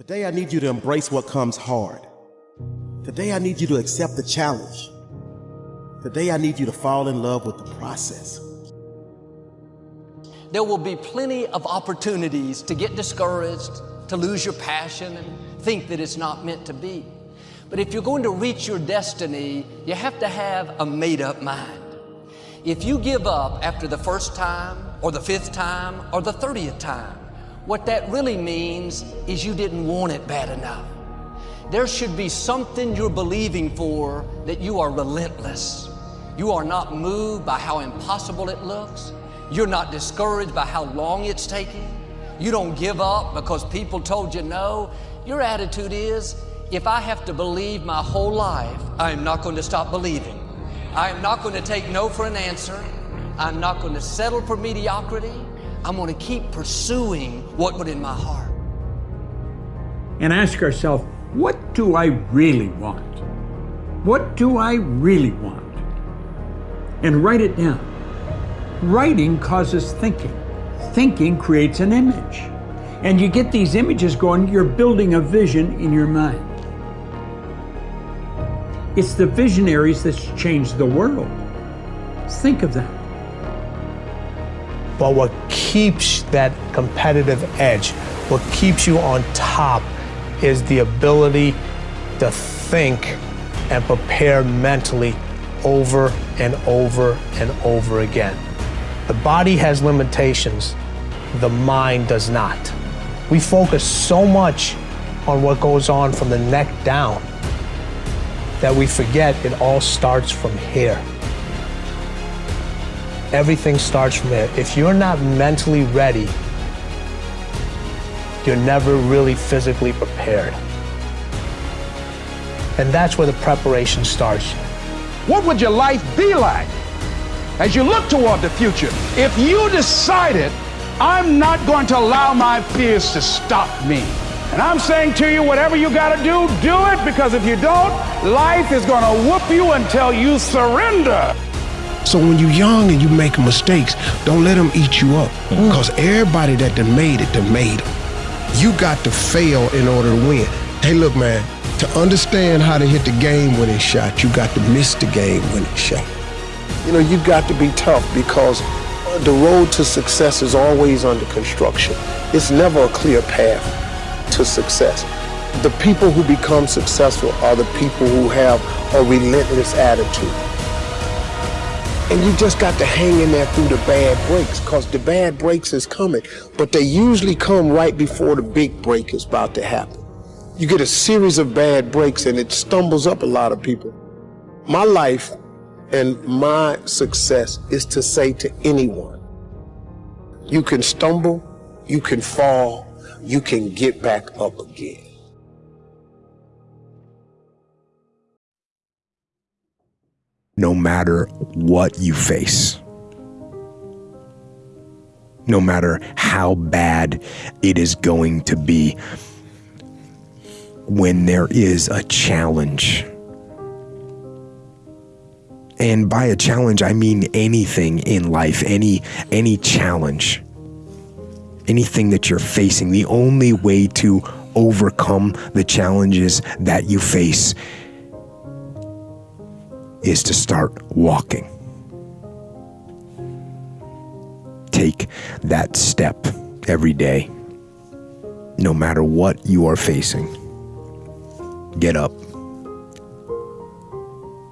Today, I need you to embrace what comes hard. Today, I need you to accept the challenge. Today, I need you to fall in love with the process. There will be plenty of opportunities to get discouraged, to lose your passion, and think that it's not meant to be. But if you're going to reach your destiny, you have to have a made up mind. If you give up after the first time, or the fifth time, or the 30th time, what that really means is you didn't want it bad enough. There should be something you're believing for that you are relentless. You are not moved by how impossible it looks. You're not discouraged by how long it's taking. You don't give up because people told you no. Your attitude is, if I have to believe my whole life, I am not going to stop believing. I am not going to take no for an answer. I'm not going to settle for mediocrity. I'm going to keep pursuing what put in my heart. And ask ourselves, what do I really want? What do I really want? And write it down. Writing causes thinking. Thinking creates an image. And you get these images going, you're building a vision in your mind. It's the visionaries that's changed the world. Think of that. But what keeps that competitive edge, what keeps you on top, is the ability to think and prepare mentally over and over and over again. The body has limitations, the mind does not. We focus so much on what goes on from the neck down that we forget it all starts from here. Everything starts from there. If you're not mentally ready, you're never really physically prepared. And that's where the preparation starts. What would your life be like as you look toward the future if you decided, I'm not going to allow my fears to stop me? And I'm saying to you, whatever you got to do, do it because if you don't, life is going to whoop you until you surrender. So when you're young and you make mistakes, don't let them eat you up. Mm. Because everybody that done made it, done made them. You got to fail in order to win. Hey, look, man, to understand how to hit the game winning shot, you got to miss the game winning shot. You know, you got to be tough because uh, the road to success is always under construction. It's never a clear path to success. The people who become successful are the people who have a relentless attitude. And you just got to hang in there through the bad breaks because the bad breaks is coming. But they usually come right before the big break is about to happen. You get a series of bad breaks and it stumbles up a lot of people. My life and my success is to say to anyone, you can stumble, you can fall, you can get back up again. No matter what you face. No matter how bad it is going to be, when there is a challenge. And by a challenge, I mean anything in life, any, any challenge, anything that you're facing. The only way to overcome the challenges that you face is to start walking. Take that step every day, no matter what you are facing. Get up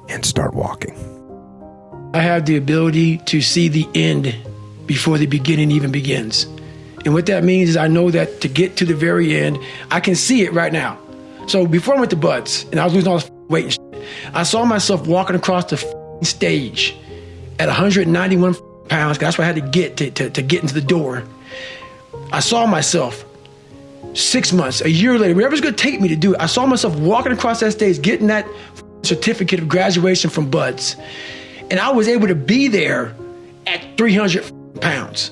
and start walking. I have the ability to see the end before the beginning even begins. And what that means is I know that to get to the very end, I can see it right now. So before I went to BUD/S and I was losing all this weight I saw myself walking across the stage at 191 pounds. That's what I had to get to, to, to get into the door. I saw myself six months, a year later, whatever's gonna take me to do it. I saw myself walking across that stage, getting that certificate of graduation from BUD/S. And I was able to be there at 300 pounds.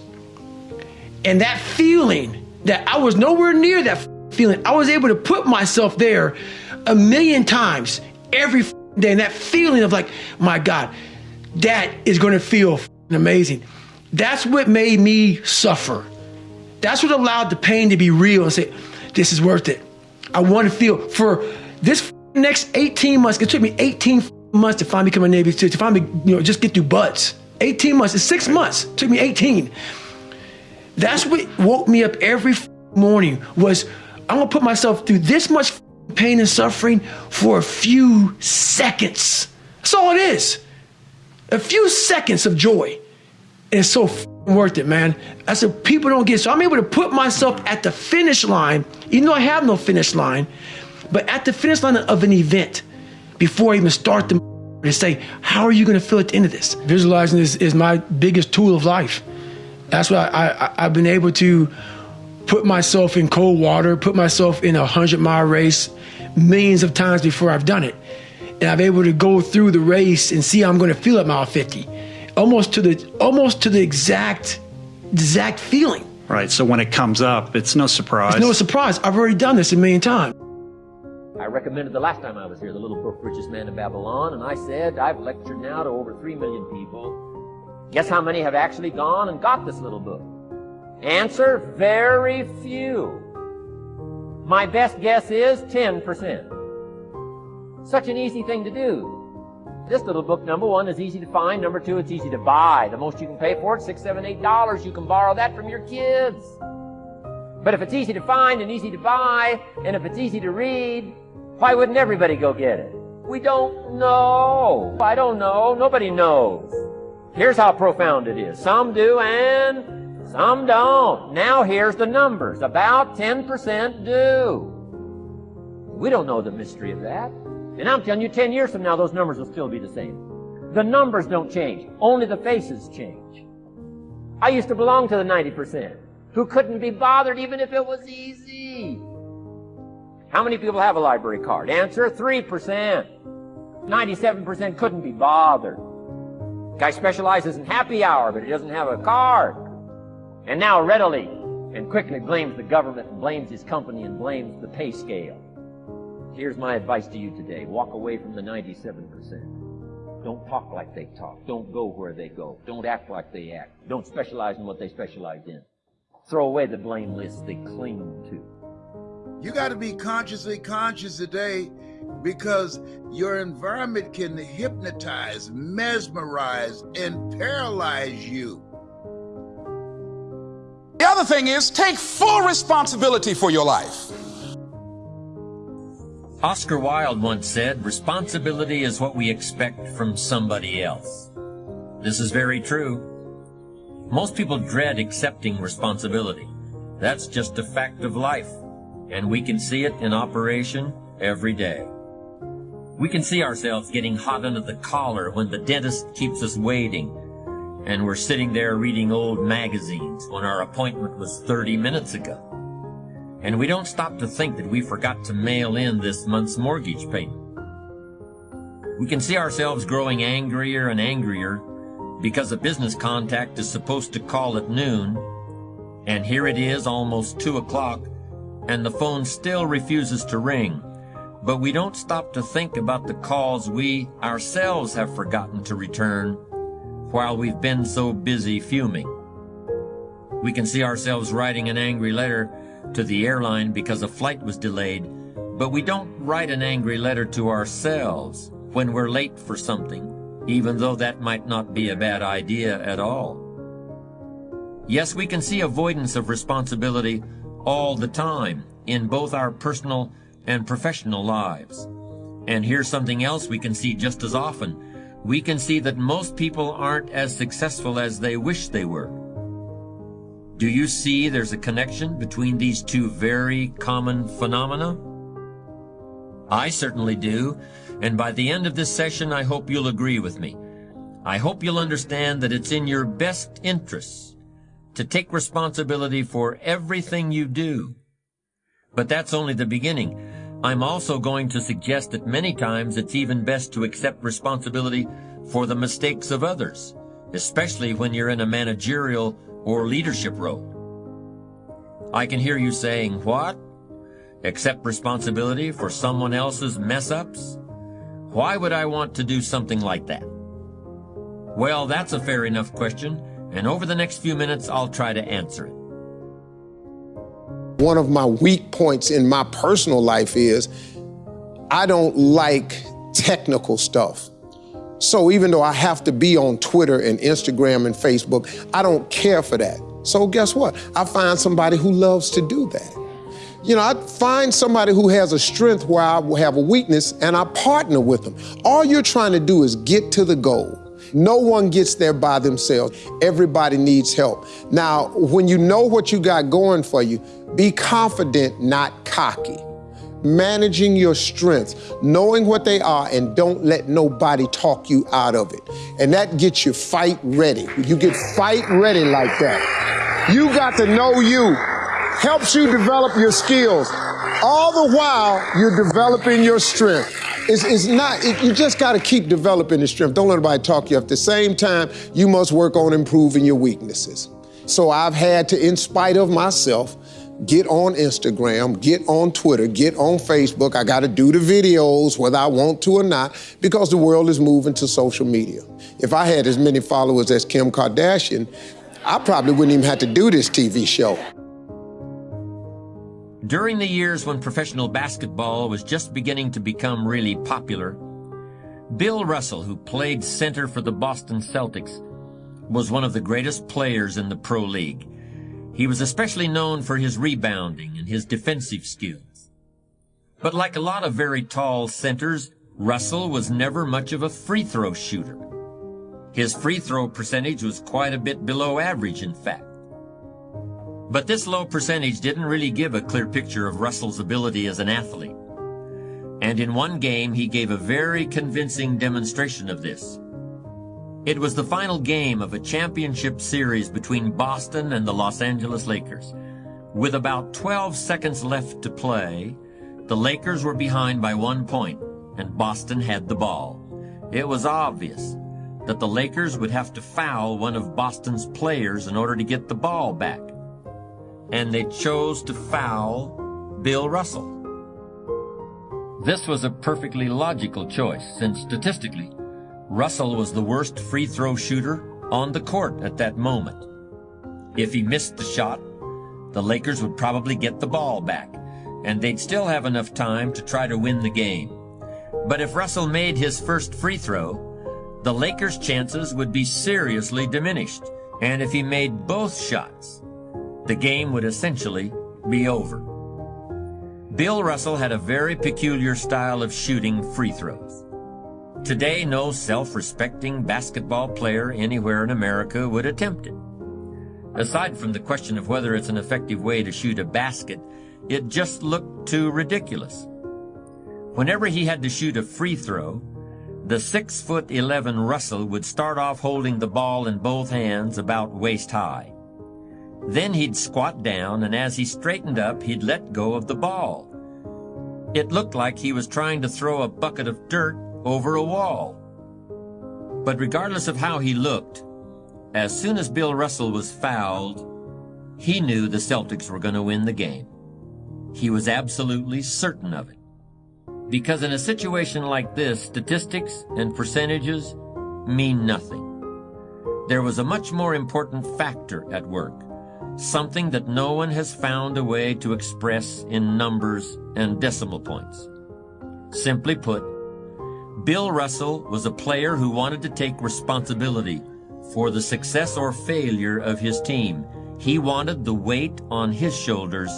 And that feeling that I was nowhere near that feeling, I was able to put myself there a million times every And that feeling of like, my God, that is gonna feel amazing. That's what made me suffer. That's what allowed the pain to be real and say, this is worth it. I want to feel for this next 18 months. It took me 18 months to finally become a Navy SEAL, to finally, you know, just get through BUD/S. 18 months. It's six months. It took me 18. That's what woke me up every morning was I'm gonna put myself through this much pain and suffering for a few seconds. That's all it is. A few seconds of joy. And it's so worth it, man. I said, people don't get so I'm able to put myself at the finish line, even though I have no finish line, but at the finish line of an event before I even start the to say, how are you going to feel at the end of this? Visualizing is, is my biggest tool of life. That's why I, I, I've been able to put myself in cold water, put myself in a hundred mile race millions of times before I've done it. And I've able to go through the race and see how I'm going to feel at mile 50, almost to the almost to the exact exact feeling. Right. So when it comes up, it's no surprise. It's no surprise. I've already done this a million times. I recommended the last time I was here the little book Richest Man in Babylon, and I said I've lectured now to over three million people. Guess how many have actually gone and got this little book? Answer, very few. My best guess is 10%. Such an easy thing to do. This little book, number one, is easy to find. Number two, it's easy to buy. The most you can pay for it, six, seven, eight dollars. You can borrow that from your kids. But if it's easy to find and easy to buy, and if it's easy to read, why wouldn't everybody go get it? We don't know. I don't know. Nobody knows. Here's how profound it is. Some do and some don't. Now here's the numbers. About 10% do. We don't know the mystery of that. And I'm telling you, 10 years from now, those numbers will still be the same. The numbers don't change. Only the faces change. I used to belong to the 90% who couldn't be bothered even if it was easy. How many people have a library card? Answer, 3%. 97% couldn't be bothered. Guy specializes in happy hour, but he doesn't have a card and now readily and quickly blames the government and blames his company and blames the pay scale. Here's my advice to you today. Walk away from the 97%. Don't talk like they talk. Don't go where they go. Don't act like they act. Don't specialize in what they specialize in. Throw away the blame lists they cling to. You got to be consciously conscious today because your environment can hypnotize, mesmerize, and paralyze you. The other thing is take full responsibility for your life. Oscar Wilde once said, responsibility is what we expect from somebody else. This is very true. Most people dread accepting responsibility. That's just a fact of life, and we can see it in operation every day. We can see ourselves getting hot under the collar when the dentist keeps us waiting and we're sitting there reading old magazines when our appointment was 30 minutes ago. And we don't stop to think that we forgot to mail in this month's mortgage payment. We can see ourselves growing angrier and angrier because a business contact is supposed to call at noon, and here it is almost 2 o'clock, and the phone still refuses to ring. But we don't stop to think about the calls we ourselves have forgotten to return while we've been so busy fuming. We can see ourselves writing an angry letter to the airline because a flight was delayed, but we don't write an angry letter to ourselves when we're late for something, even though that might not be a bad idea at all. Yes, we can see avoidance of responsibility all the time in both our personal and professional lives. And here's something else we can see just as often we can see that most people aren't as successful as they wish they were. Do you see there's a connection between these two very common phenomena? I certainly do, and by the end of this session I hope you'll agree with me. I hope you'll understand that it's in your best interests to take responsibility for everything you do. But that's only the beginning. I'm also going to suggest that many times it's even best to accept responsibility for the mistakes of others, especially when you're in a managerial or leadership role. I can hear you saying, what? Accept responsibility for someone else's mess-ups? Why would I want to do something like that? Well, that's a fair enough question, and over the next few minutes I'll try to answer it. One of my weak points in my personal life is I don't like technical stuff. So even though I have to be on Twitter and Instagram and Facebook, I don't care for that. So guess what? I find somebody who loves to do that. You know, I find somebody who has a strength where I have a weakness and I partner with them. All you're trying to do is get to the goal. No one gets there by themselves. Everybody needs help. Now, when you know what you got going for you, be confident, not cocky managing your strengths, knowing what they are, and don't let nobody talk you out of it. And that gets you fight ready. You get fight ready like that. You got to know you, helps you develop your skills. All the while, you're developing your strength. It's, it's not, it, you just got to keep developing the strength. Don't let anybody talk you. At the same time, you must work on improving your weaknesses. So I've had to, in spite of myself, get on Instagram, get on Twitter, get on Facebook. I got to do the videos whether I want to or not because the world is moving to social media. If I had as many followers as Kim Kardashian, I probably wouldn't even have to do this TV show. During the years when professional basketball was just beginning to become really popular, Bill Russell, who played center for the Boston Celtics, was one of the greatest players in the Pro League. He was especially known for his rebounding and his defensive skills. But like a lot of very tall centers, Russell was never much of a free throw shooter. His free throw percentage was quite a bit below average, in fact. But this low percentage didn't really give a clear picture of Russell's ability as an athlete. And in one game, he gave a very convincing demonstration of this. It was the final game of a championship series between Boston and the Los Angeles Lakers. With about 12 seconds left to play, the Lakers were behind by one point, and Boston had the ball. It was obvious that the Lakers would have to foul one of Boston's players in order to get the ball back. And they chose to foul Bill Russell. This was a perfectly logical choice, since statistically, Russell was the worst free throw shooter on the court at that moment. If he missed the shot, the Lakers would probably get the ball back, and they'd still have enough time to try to win the game. But if Russell made his first free throw, the Lakers' chances would be seriously diminished, and if he made both shots, the game would essentially be over. Bill Russell had a very peculiar style of shooting free throws. Today, no self-respecting basketball player anywhere in America would attempt it. Aside from the question of whether it's an effective way to shoot a basket, it just looked too ridiculous. Whenever he had to shoot a free throw, the 6 foot 11 Russell would start off holding the ball in both hands about waist high. Then he'd squat down, and as he straightened up, he'd let go of the ball. It looked like he was trying to throw a bucket of dirt over a wall. But regardless of how he looked, as soon as Bill Russell was fouled, he knew the Celtics were going to win the game. He was absolutely certain of it. Because in a situation like this, statistics and percentages mean nothing. There was a much more important factor at work, something that no one has found a way to express in numbers and decimal points. Simply put, Bill Russell was a player who wanted to take responsibility for the success or failure of his team. He wanted the weight on his shoulders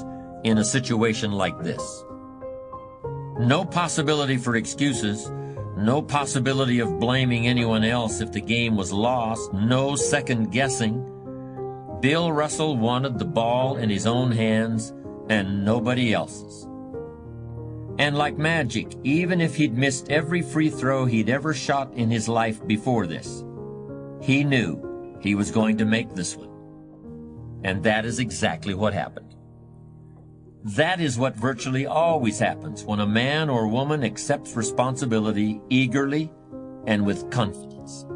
in a situation like this. No possibility for excuses, no possibility of blaming anyone else if the game was lost, no second guessing. Bill Russell wanted the ball in his own hands and nobody else's. And like magic, even if he'd missed every free throw he'd ever shot in his life before this, he knew he was going to make this one. And that is exactly what happened. That is what virtually always happens when a man or woman accepts responsibility eagerly and with confidence.